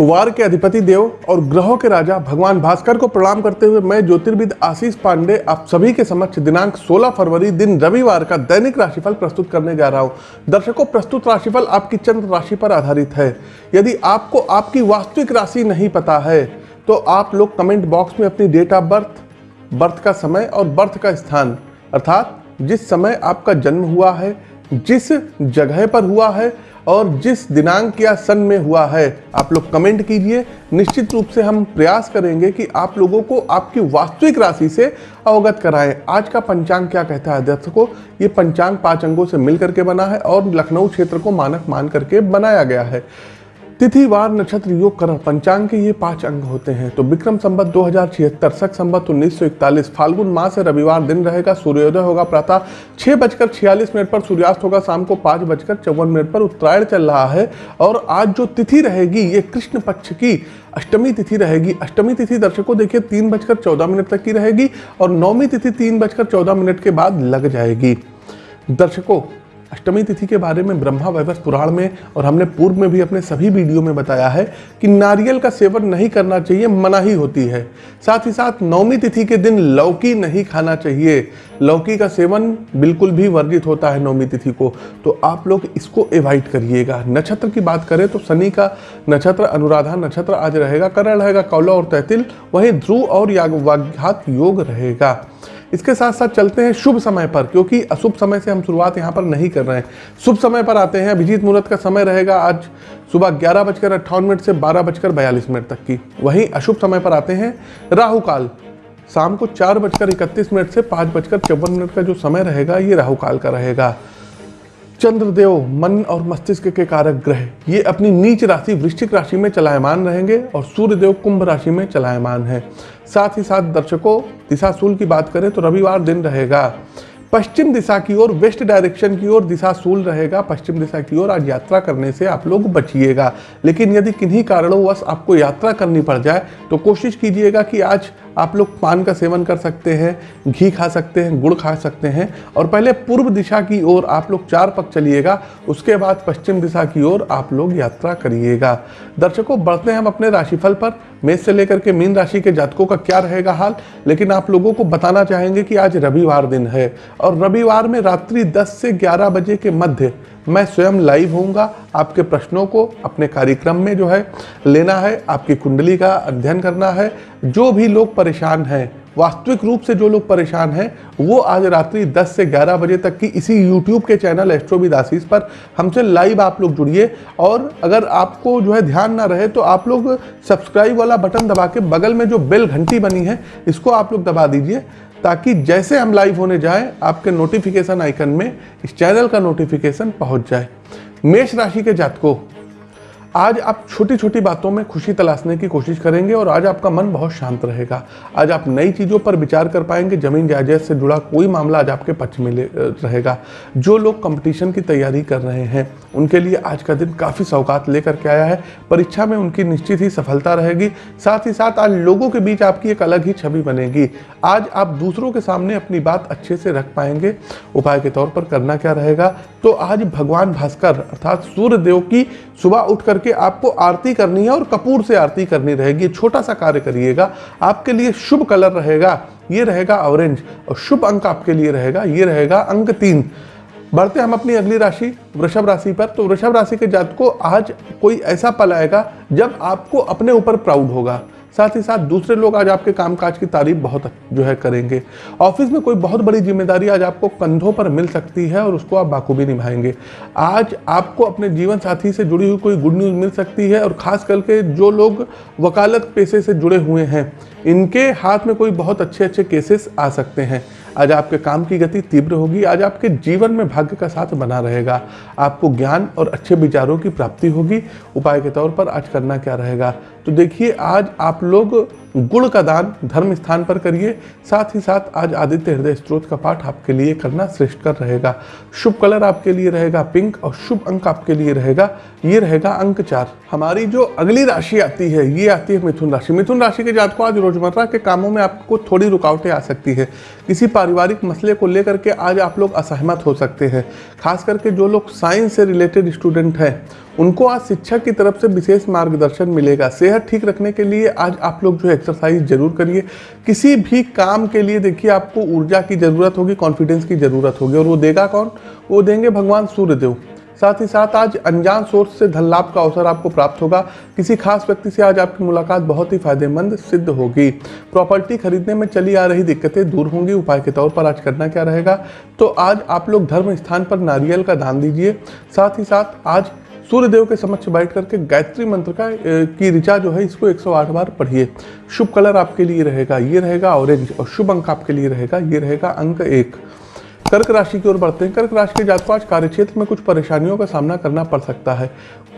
वार के अधिपति देव और ग्रहों के राजा भगवान भास्कर को प्रणाम करते हुए मैं ज्योतिर्विद आशीष पांडे आप सभी के समक्ष दिनांक 16 फरवरी दिन रविवार का दैनिक राशिफल प्रस्तुत करने जा रहा हूँ। दर्शकों, प्रस्तुत राशिफल आपकी चंद्र राशि पर आधारित है। यदि आपको आपकी वास्तविक राशि नहीं पता है तो आप लोग कमेंट बॉक्स में अपनी डेट ऑफ़ बर्थ बर्थ का समय और बर्थ का स्थान, अर्थात जिस समय आपका जन्म हुआ है, जिस जगह पर हुआ है और जिस दिनांक या सन में हुआ है, आप लोग कमेंट कीजिए। निश्चित रूप से हम प्रयास करेंगे कि आप लोगों को आपकी वास्तविक राशि से अवगत कराएँ। आज का पंचांग क्या कहता है? दर्शकों, ये पंचांग पाँच अंगों से मिल करके बना है और लखनऊ क्षेत्र को मानक मान करके बनाया गया है। तिथि, वार, नक्षत्र, योग, करण, पंचांग के ये पाँच अंग होते हैं। तो विक्रम संबत दो हज़ार छिहत्तर, सख संबत उन्नीस सौ इकतालीस, फाल्गुन माह से रविवार दिन रहेगा, सूर्योदय होगा प्रातः छह बजकर छियालीस मिनट पर, सूर्यास्त होगा शाम को पाँच बजकर चौवन मिनट पर, उत्तरायण चल रहा है। और आज जो तिथि रहेगी, ये कृष्ण पक्ष की अष्टमी तिथि रहेगी। अष्टमी तिथि दर्शकों, देखिए, तीन बजकर चौदह मिनट तक की रहेगी और नौमी तिथि तीन बजकर चौदह मिनट के बाद लग जाएगी। दर्शकों अष्टमी तिथि के बारे में ब्रह्मा वैवस पुराण में और हमने पूर्व में भी अपने सभी वीडियो में बताया है कि नारियल का सेवन नहीं करना चाहिए मनाही होती है। साथ ही साथ नौमी तिथि के दिन लौकी नहीं खाना चाहिए। लौकी का सेवन बिल्कुल भी वर्जित होता है नवमी तिथि को। तो आप लोग इसको एवॉइड करिएगा। नक्षत्र की बात करें तो शनि का नक्षत्र, अनुराधा नक्षत्र आज रहेगा, करण रहेगा, कौला और तैतिल, वहीं ध्रुव और याग्घात योग रहेगा। इसके साथ साथ चलते हैं शुभ समय पर, क्योंकि अशुभ समय से हम शुरुआत यहाँ पर नहीं कर रहे हैं। शुभ समय पर आते हैं। अभिजीत मुहूर्त का समय रहेगा आज सुबह ग्यारह बजकर अट्ठावन मिनट से बारह बजकर बयालीस मिनट तक की। वहीं अशुभ समय पर आते हैं राहु काल शाम को चार बजकर इकतीस मिनट से पाँच बजकर चौवन मिनट का जो समय रहेगा, ये राहुकाल का रहेगा। चंद्रदेव मन और मस्तिष्क के कारक ग्रह। ये अपनी नीच राशि, वृश्चिक राशि में चलायमान रहेंगे और सूर्यदेव कुंभ राशि में चलायमान है। साथ ही साथ दर्शकों, दिशाशूल की बात करें तो रविवार दिन रहेगा। पश्चिम दिशा की ओर, वेस्ट डायरेक्शन की ओर दिशा सूल रहेगा, पश्चिम दिशा की ओर आज यात्रा करने से आप लोग बचिएगा। लेकिन यदि किन्हीं कारणों आपको यात्रा करनी पड़ जाए तो कोशिश कीजिएगा कि आज आप लोग पान का सेवन कर सकते हैं, घी खा सकते हैं, गुड़ खा सकते हैं, और पहले पूर्व दिशा की ओर आप लोग चार पक चलिएगा, उसके बाद पश्चिम दिशा की ओर आप लोग यात्रा करिएगा। दर्शकों, बढ़ते हैं हम अपने राशिफल पर। मेष से लेकर के मीन राशि के जातकों का क्या रहेगा हाल? लेकिन आप लोगों को बताना चाहेंगे कि आज रविवार दिन है और रविवार में रात्रि 10 से 11 बजे के मध्य मैं स्वयं लाइव होऊँगा। आपके प्रश्नों को अपने कार्यक्रम में जो है लेना है, आपकी कुंडली का अध्ययन करना है। जो भी लोग परेशान हैं वास्तविक रूप से जो लोग परेशान हैं, वो आज रात्रि 10 से 11 बजे तक की इसी YouTube के चैनल एस्ट्रोविद आशीष पर हमसे लाइव आप लोग जुड़िए। और अगर आपको जो है ध्यान ना रहे तो आप लोग सब्सक्राइब वाला बटन दबा के बगल में जो बेल घंटी बनी है, इसको आप लोग दबा दीजिए, ताकि जैसे हम लाइव होने जाएँ, आपके नोटिफिकेशन आइकन में इस चैनल का नोटिफिकेशन पहुँच जाए। मेष राशि के जातकों आज आप छोटी छोटी बातों में खुशी तलाशने की कोशिश करेंगे और आज आपका मन बहुत शांत रहेगा। आज आप नई चीज़ों पर विचार कर पाएँगे, ज़मीन जायजाद से जुड़ा कोई मामला आज आपके पक्ष में रहेगा। जो लोग कंपटीशन की तैयारी कर रहे हैं, उनके लिए आज का दिन काफ़ी सौगात लेकर के आया है। परीक्षा में उनकी निश्चित ही सफलता रहेगी। साथ ही साथ आज लोगों के बीच आपकी एक अलग ही छवि बनेगी। आज आप दूसरों के सामने अपनी बात अच्छे से रख पाएँगे। उपाय के तौर पर करना क्या रहेगा? तो आज भगवान भास्कर, अर्थात सूर्य देव की सुबह उठ करके आपको आरती करनी है और कपूर से आरती करनी रहेगी। छोटा सा कार्य करिएगा। आपके लिए शुभ कलर रहेगा। ये रहेगा ऑरेंज और शुभ अंक आपके लिए रहेगा। ये रहेगा अंक तीन। बढ़ते हम अपनी अगली राशि, वृषभ राशि पर। तो वृषभ राशि के जात को आज कोई ऐसा पल आएगा जब आपको अपने ऊपर प्राउड होगा। साथ ही साथ दूसरे लोग आज आपके कामकाज की तारीफ़ बहुत जो है करेंगे। ऑफ़िस में कोई बहुत बड़ी ज़िम्मेदारी आज आपको कंधों पर मिल सकती है और उसको आप बाखूबी निभाएँगे। आज आपको अपने जीवन साथी से जुड़ी हुई कोई गुड न्यूज़ मिल सकती है और ख़ास करके जो लोग वकालत पेशे से जुड़े हुए हैं, इनके हाथ में कोई बहुत अच्छे अच्छे केसेस आ सकते हैं। आज आपके काम की गति तीव्र होगी, आज आपके जीवन में भाग्य का साथ बना रहेगा। आपको ज्ञान और अच्छे विचारों की प्राप्ति होगी। उपाय के तौर पर आज करना क्या रहेगा? तो देखिए, आज आप लोग गुड़ का दान धर्म स्थान पर करिए। साथ ही साथ आज आदित्य हृदय स्त्रोत का पाठ आपके लिए करना श्रेष्ठ कर रहेगा। शुभ कलर आपके लिए रहेगा, पिंक और शुभ अंक आपके लिए रहेगा। ये रहेगा अंक चार। हमारी जो अगली राशि आती है, ये आती है मिथुन राशि। मिथुन राशि के जात को आज रोज़मर्रा के कामों में आपको थोड़ी रुकावटें आ सकती है। किसी पारिवारिक मसले को लेकर के आज आप लोग असहमत हो सकते हैं। खास करके जो लोग साइंस से रिलेटेड स्टूडेंट हैं, उनको आज शिक्षक की तरफ़ से विशेष मार्गदर्शन मिलेगा। सेहत ठीक रखने के लिए आज आप लोग जो एक्सरसाइज ज़रूर करिए। किसी भी काम के लिए देखिए, आपको ऊर्जा की ज़रूरत होगी कॉन्फिडेंस की ज़रूरत होगी। और वो देगा कौन? वो देंगे भगवान सूर्यदेव। साथ ही साथ आज अनजान सोर्स से धन लाभ का अवसर आपको प्राप्त होगा। किसी खास व्यक्ति से आज आपकी मुलाकात बहुत ही फ़ायदेमंद सिद्ध होगी। प्रॉपर्टी खरीदने में चली आ रही दिक्कतें दूर होंगी। उपाय के तौर पर आज करना क्या रहेगा? तो आज आप लोग धर्म स्थान पर नारियल का दान दीजिए। साथ ही साथ आज सूर्य देव के समक्ष बैठ करके गायत्री मंत्र का की ऋचा जो है, इसको 108 बार पढ़िए। शुभ कलर आपके लिए रहेगा, ये रहेगा ऑरेंज और शुभ अंक आपके लिए रहेगा, ये रहेगा अंक एक। कर्क राशि की ओर बढ़ते हैं। कर्क राशि के जातक, आज कार्यक्षेत्र में कुछ परेशानियों का सामना करना पड़ सकता है।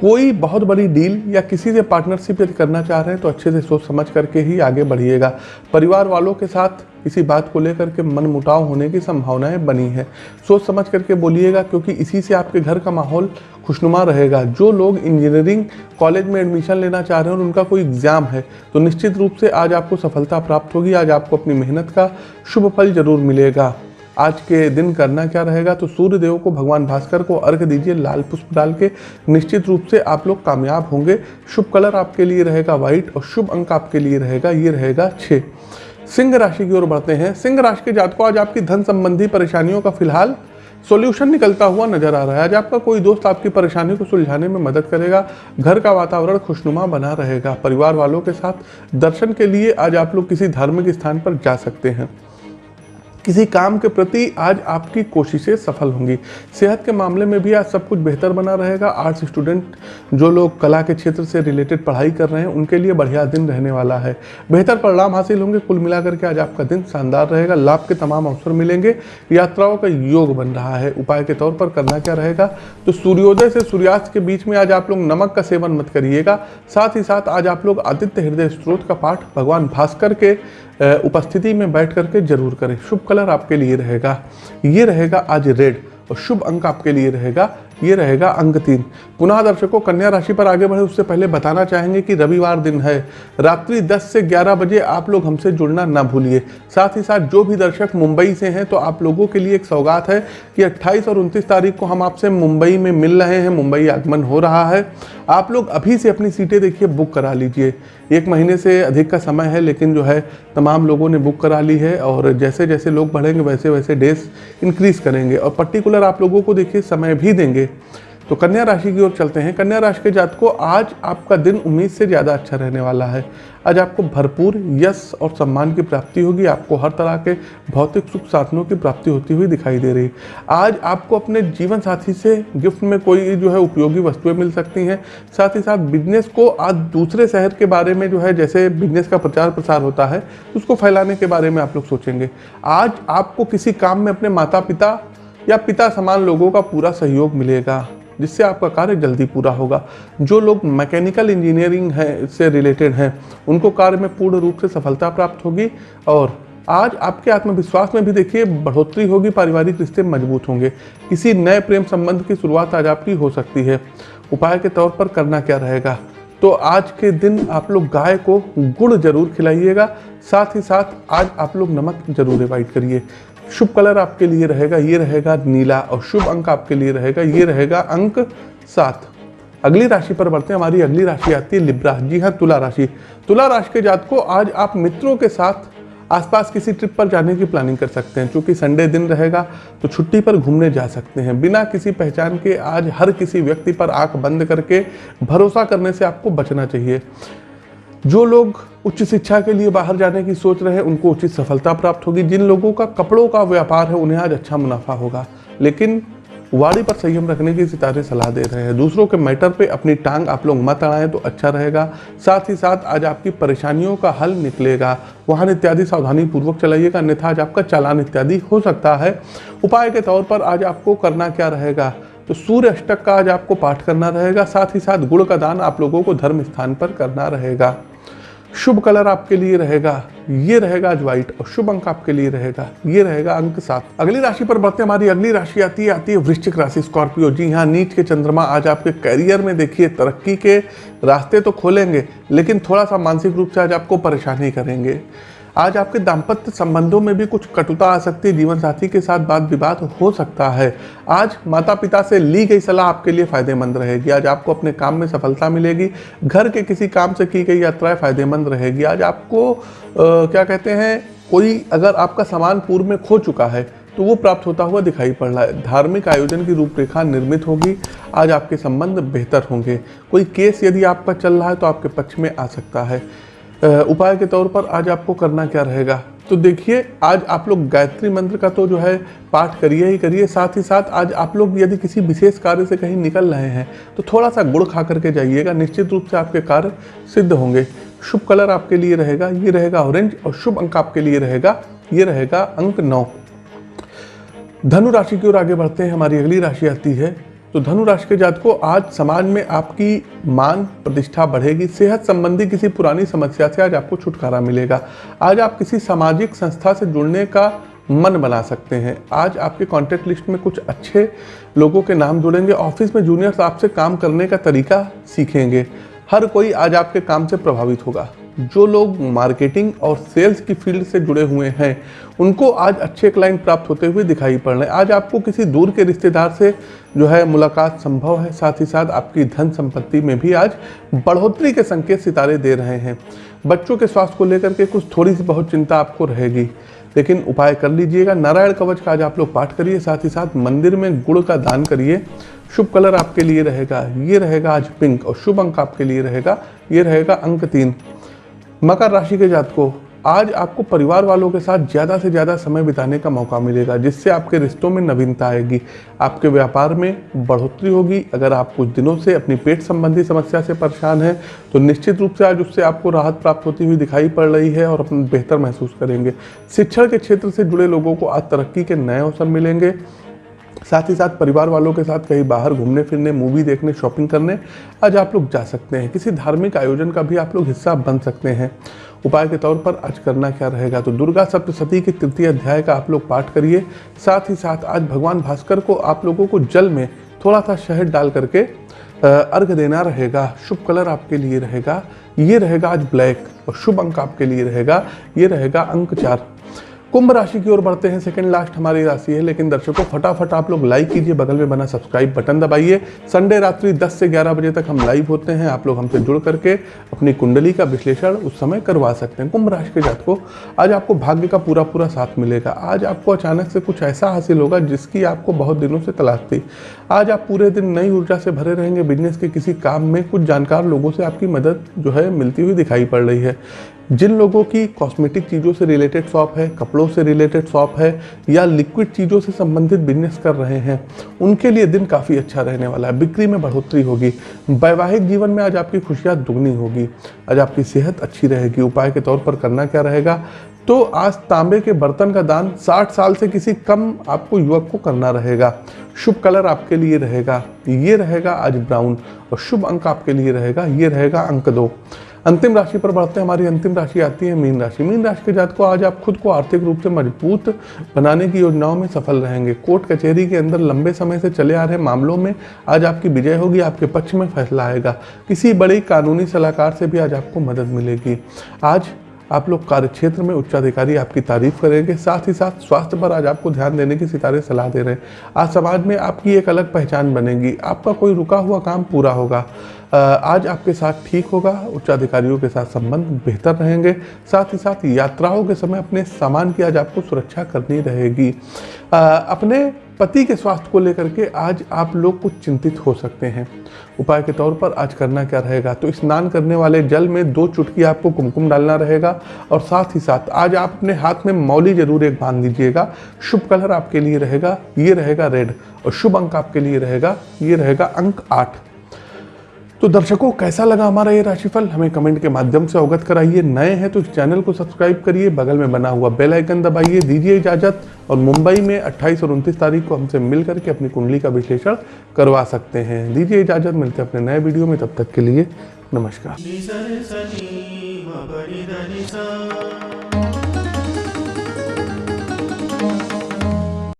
कोई बहुत बड़ी डील या किसी से पार्टनरशिप यदि करना चाह रहे हैं तो अच्छे से सोच समझ करके ही आगे बढ़िएगा। परिवार वालों के साथ इसी बात को लेकर के मन मुटाव होने की संभावनाएँ बनी है। सोच समझ करके बोलिएगा, क्योंकि इसी से आपके घर का माहौल खुशनुमा रहेगा। जो लोग इंजीनियरिंग कॉलेज में एडमिशन लेना चाह रहे हैं और उनका कोई एग्ज़ाम है तो निश्चित रूप से आज आपको सफलता प्राप्त होगी। आज आपको अपनी मेहनत का शुभ फल ज़रूर मिलेगा। आज के दिन करना क्या रहेगा? तो सूर्य देव को भगवान भास्कर को अर्घ दीजिए, लाल पुष्प डाल के। निश्चित रूप से आप लोग कामयाब होंगे। शुभ कलर आपके लिए रहेगा व्हाइट और शुभ अंक आपके लिए रहेगा, ये रहेगा छः सिंह राशि की ओर बढ़ते हैं। सिंह राशि के जातकों, आज आपकी धन संबंधी परेशानियों का फ़िलहाल सॉल्यूशन निकलता हुआ नज़र आ रहा है। आज आपका कोई दोस्त आपकी परेशानी को सुलझाने में मदद करेगा। घर का वातावरण खुशनुमा बना रहेगा। परिवार वालों के साथ दर्शन के लिए आज आप लोग किसी धार्मिक स्थान पर जा सकते हैं। किसी काम के प्रति आज आपकी कोशिशें सफल होंगी। सेहत के मामले में भी आज सब कुछ बेहतर बना रहेगा। आर्ट्स स्टूडेंट जो लोग कला के क्षेत्र से रिलेटेड पढ़ाई कर रहे हैं, उनके लिए बढ़िया दिन रहने वाला है। बेहतर परिणाम हासिल होंगे। कुल मिलाकर के आज आपका दिन शानदार रहेगा। लाभ के तमाम अवसर मिलेंगे। यात्राओं का योग बन रहा है। उपाय के तौर पर करना क्या रहेगा? तो सूर्योदय से सूर्यास्त के बीच में आज आप लोग नमक का सेवन मत करिएगा। साथ ही साथ आज आप लोग आदित्य हृदय स्त्रोत का पाठ भगवान भास्कर के उपस्थिति में बैठ करके ज़रूर करें। शुभ कलर आपके लिए रहेगा। ये रहेगा आज रेड और शुभ अंक आपके लिए रहेगा। ये रहेगा अंक तीन। पुनः दर्शकों, कन्या राशि पर आगे बढ़े, उससे पहले बताना चाहेंगे कि रविवार दिन है। रात्रि 10 से 11 बजे आप लोग हमसे जुड़ना ना भूलिए। साथ ही साथ जो भी दर्शक मुंबई से हैं तो आप लोगों के लिए एक सौगात है कि 28 और 29 तारीख को हम आपसे मुंबई में मिल रहे हैं। मुंबई आगमन हो रहा है। आप लोग अभी से अपनी सीटें देखिए, बुक करा लीजिए। एक महीने से अधिक का समय है, लेकिन जो है, तमाम लोगों ने बुक करा ली है और जैसे जैसे लोग बढ़ेंगे, वैसे वैसे डेज़ इंक्रीज करेंगे। और पर्टिकुलर आप लोगों को देखिए, समय भी देंगे। तो कन्या राशि की ओर चलते हैं। कन्या राशि के जात को आज आपका दिन उम्मीद से ज़्यादा अच्छा रहने वाला है। आज आपको भरपूर यश और सम्मान की प्राप्ति होगी। आपको हर तरह के भौतिक सुख साधनों की प्राप्ति होती हुई दिखाई दे रही आज आपको अपने जीवन साथी से गिफ्ट में कोई जो है उपयोगी वस्तुएँ मिल सकती हैं। साथ ही साथ बिज़नेस को आज दूसरे शहर के बारे में जो है, जैसे बिज़नेस का प्रचार प्रसार होता है, उसको फैलाने के बारे में आप लोग सोचेंगे। आज आपको किसी काम में अपने माता पिता या पिता समान लोगों का पूरा सहयोग मिलेगा। जिससे आपका कार्य जल्दी पूरा होगा। जो लोग मैकेनिकल इंजीनियरिंग है से रिलेटेड हैं, उनको कार्य में पूर्ण रूप से सफलता प्राप्त होगी और आज आपके आत्मविश्वास में भी देखिए, बढ़ोतरी होगी, पारिवारिक रिश्ते मज़बूत होंगे। किसी नए प्रेम संबंध की शुरुआत आज आपकी हो सकती है। उपाय के तौर पर करना क्या रहेगा? तो आज के दिन आप लोग गाय को गुड़ ज़रूर खिलाइएगा। साथ ही साथ आज आप लोग नमक ज़रूर एवॉइड करिए। शुभ कलर आपके लिए रहेगा, ये रहेगा नीला और शुभ अंक आपके लिए रहेगा, ये रहेगा अंक सात। अगली राशि पर बढ़ते हैं, हमारी अगली राशि आती है लिब्रा। जी हाँ तुला राशि। तुला राशि के जात को आज आप मित्रों के साथ आसपास किसी ट्रिप पर जाने की प्लानिंग कर सकते हैं। क्योंकि संडे दिन रहेगा तो छुट्टी पर घूमने जा सकते हैं। बिना किसी पहचान के आज हर किसी व्यक्ति पर आँख बंद करके भरोसा करने से आपको बचना चाहिए। जो लोग उच्च शिक्षा के लिए बाहर जाने की सोच रहे हैं, उनको उचित सफलता प्राप्त होगी। जिन लोगों का कपड़ों का व्यापार है, उन्हें आज अच्छा मुनाफा होगा। लेकिन वाड़ी पर संयम रखने की सितारे सलाह दे रहे हैं। दूसरों के मैटर पे अपनी टांग आप लोग मत अड़ाएँ तो अच्छा रहेगा। साथ ही साथ आज आपकी परेशानियों का हल निकलेगा। वाहन इत्यादि सावधानी पूर्वक चलाइएगा, अन्यथा आज आपका चालान इत्यादि हो सकता है। उपाय के तौर पर आज आपको करना क्या रहेगा? तो सूर्य अष्टक का आज आपको पाठ करना रहेगा। साथ ही साथ गुड़ का दान आप लोगों को धर्म स्थान पर करना रहेगा। शुभ कलर आपके लिए रहेगा, ये रहेगा आज व्हाइट और शुभ अंक आपके लिए रहेगा, ये रहेगा अंक सात। अगली राशि पर बढ़ते हमारी अगली राशि आती है आती है वृश्चिक राशि, स्कॉर्पियो। जी हाँ नीच के चंद्रमा आज आपके करियर में देखिए, तरक्की के रास्ते तो खोलेंगे, लेकिन थोड़ा सा मानसिक रूप से आज आपको परेशानी करेंगे। आज आपके दाम्पत्य संबंधों में भी कुछ कटुता आ सकती है जीवन साथी के साथ बात विवाद हो सकता है। आज माता पिता से ली गई सलाह आपके लिए फ़ायदेमंद रहेगी। आज आपको अपने काम में सफलता मिलेगी। घर के किसी काम से की गई यात्राएँ फ़ायदेमंद रहेगी। आज आपको आ, क्या कहते हैं कोई अगर आपका सामान पूर्व में खो चुका है तो वो प्राप्त होता हुआ दिखाई पड़ रहा है। धार्मिक आयोजन की रूपरेखा निर्मित होगी। आज आपके संबंध बेहतर होंगे। कोई केस यदि आपका चल रहा है तो आपके पक्ष में आ सकता है। उपाय के तौर पर आज आपको करना क्या रहेगा? तो देखिए, आज आप लोग गायत्री मंत्र का तो जो है पाठ करिए ही करिए, साथ ही साथ आज आप लोग यदि किसी विशेष कार्य से कहीं निकल रहे हैं तो थोड़ा सा गुड़ खा करके जाइएगा, निश्चित रूप से आपके कार्य सिद्ध होंगे। शुभ कलर आपके लिए रहेगा, ये रहेगा ऑरेंज और शुभ अंक आपके लिए रहेगा, ये रहेगा अंक नौ। धनु राशि की ओर आगे बढ़ते हैं, हमारी अगली राशि आती है। तो धनु राशि के जात को आज समाज में आपकी मान प्रतिष्ठा बढ़ेगी, सेहत संबंधी किसी पुरानी समस्या से आज आपको छुटकारा मिलेगा। आज आप किसी सामाजिक संस्था से जुड़ने का मन बना सकते हैं। आज आपके कॉन्टैक्ट लिस्ट में कुछ अच्छे लोगों के नाम जुड़ेंगे ऑफ़िस में जूनियर्स आपसे काम करने का तरीका सीखेंगे। हर कोई आज आपके काम से प्रभावित होगा। जो लोग मार्केटिंग और सेल्स की फ़ील्ड से जुड़े हुए हैं, उनको आज अच्छे क्लाइंट प्राप्त होते हुए दिखाई पड़ रहे हैं। आज आपको किसी दूर के रिश्तेदार से जो है मुलाकात संभव है। साथ ही साथ आपकी धन संपत्ति में भी आज बढ़ोतरी के संकेत सितारे दे रहे हैं। बच्चों के स्वास्थ्य को लेकर के कुछ थोड़ी सी बहुत चिंता आपको रहेगी, लेकिन उपाय कर लीजिएगा। नारायण कवच का आज आप लोग पाठ करिए, साथ ही साथ मंदिर में गुड़ का दान करिए। शुभ कलर आपके लिए रहेगा, ये रहेगा आज पिंक और शुभ अंक आपके लिए रहेगा, ये रहेगा अंक तीन। मकर राशि के जातकों, आज आपको परिवार वालों के साथ ज़्यादा से ज़्यादा समय बिताने का मौका मिलेगा, जिससे आपके रिश्तों में नवीनता आएगी। आपके व्यापार में बढ़ोतरी होगी। अगर आप कुछ दिनों से अपनी पेट संबंधी समस्या से परेशान हैं तो निश्चित रूप से आज उससे आपको राहत प्राप्त होती हुई दिखाई पड़ रही है और अपना बेहतर महसूस करेंगे। शिक्षण के क्षेत्र से जुड़े लोगों को आज तरक्की के नए अवसर मिलेंगे। साथ ही साथ परिवार वालों के साथ कहीं बाहर घूमने फिरने मूवी देखने शॉपिंग करने, आज आप लोग जा सकते हैं। किसी धार्मिक आयोजन का भी आप लोग हिस्सा बन सकते हैं। उपाय के तौर पर आज करना क्या रहेगा? तो दुर्गा सप्तशती के तृतीय अध्याय का आप लोग पाठ करिए। साथ ही साथ आज भगवान भास्कर को आप लोगों को जल में थोड़ा सा शहद डाल करके अर्घ देना रहेगा। शुभ कलर आपके लिए रहेगा। ये रहेगा आज ब्लैक और शुभ अंक आपके लिए रहेगा। ये रहेगा अंक चार। कुंभ राशि की ओर बढ़ते हैं। सेकंड लास्ट हमारी राशि है, लेकिन दर्शकों, फटाफट आप लोग लाइक कीजिए, बगल में बना सब्सक्राइब बटन दबाइए। संडे रात्रि 10 से 11 बजे तक हम लाइव होते हैं। आप लोग हमसे जुड़ करके अपनी कुंडली का विश्लेषण उस समय करवा सकते हैं। कुंभ राशि के जात को आज आपको भाग्य का पूरा पूरा साथ मिलेगा। आज आपको अचानक से कुछ ऐसा हासिल होगा जिसकी आपको बहुत दिनों से तलाश थी। आज आप पूरे दिन नई ऊर्जा से भरे रहेंगे। बिज़नेस के किसी काम में कुछ जानकार लोगों से आपकी मदद जो है मिलती हुई दिखाई पड़ रही है। जिन लोगों की कॉस्मेटिक चीज़ों से रिलेटेड शॉप है, कपड़ों से रिलेटेड शॉप है, या लिक्विड चीज़ों से संबंधित बिज़नेस कर रहे हैं, उनके लिए दिन काफ़ी अच्छा रहने वाला है। बिक्री में बढ़ोतरी होगी। वैवाहिक जीवन में आज आपकी खुशियाँ दुगनी होगी। आज आपकी सेहत अच्छी रहेगी। उपाय के तौर पर करना क्या रहेगा? तो आज तांबे के बर्तन का दान 60 साल से किसी कम आपको युवक को करना रहेगा। शुभ कलर आपके लिए रहेगा। ये रहेगा आज ब्राउन और शुभ अंक आपके लिए रहेगा। ये रहेगा अंक दो। अंतिम राशि पर बढ़ते हैं, हमारी अंतिम राशि आती है मीन राशि। मीन राशि के जात को आज आप खुद को आर्थिक रूप से मज़बूत बनाने की योजनाओं में सफल रहेंगे। कोर्ट कचहरी के अंदर लंबे समय से चले आ रहे मामलों में आज आपकी विजय होगी, आपके पक्ष में फैसला आएगा। किसी बड़ी कानूनी सलाहकार से भी आज आपको मदद मिलेगी। आज आप लोग कार्य क्षेत्र में उच्चाधिकारी आपकी तारीफ़ करेंगे, साथ ही साथ स्वास्थ्य पर आज आपको ध्यान देने की सितारे सलाह दे रहे हैं। आज समाज में आपकी एक अलग पहचान बनेगी, आपका कोई रुका हुआ काम पूरा होगा। आज आपके साथ ठीक होगा, उच्चाधिकारियों के साथ संबंध बेहतर रहेंगे, साथ ही साथ यात्राओं के समय अपने सामान की आज आपको सुरक्षा करनी रहेगी। अपने पति के स्वास्थ्य को लेकर के आज आप लोग कुछ चिंतित हो सकते हैं। उपाय के तौर पर आज करना क्या रहेगा? तो स्नान करने वाले जल में दो चुटकी आपको कुमकुम डालना रहेगा और साथ ही साथ आज आप अपने हाथ में मौली ज़रूर एक बाँध लीजिएगा शुभ कलर आपके लिए रहेगा, ये रहेगा रेड और शुभ अंक आपके लिए रहेगा, ये रहेगा अंक आठ। तो दर्शकों, कैसा लगा हमारा ये राशिफल? हमें कमेंट के माध्यम से अवगत कराइए। नए हैं तो इस चैनल को सब्सक्राइब करिए। बगल में बना हुआ बेल आइकन दबाइए। दीजिए इजाज़त और मुंबई में 28 और 29 तारीख को हमसे मिल करके अपनी कुंडली का विश्लेषण करवा सकते हैं। दीजिए इजाज़त। मिलते हैं अपने नए वीडियो में। तब तक के लिए नमस्कार।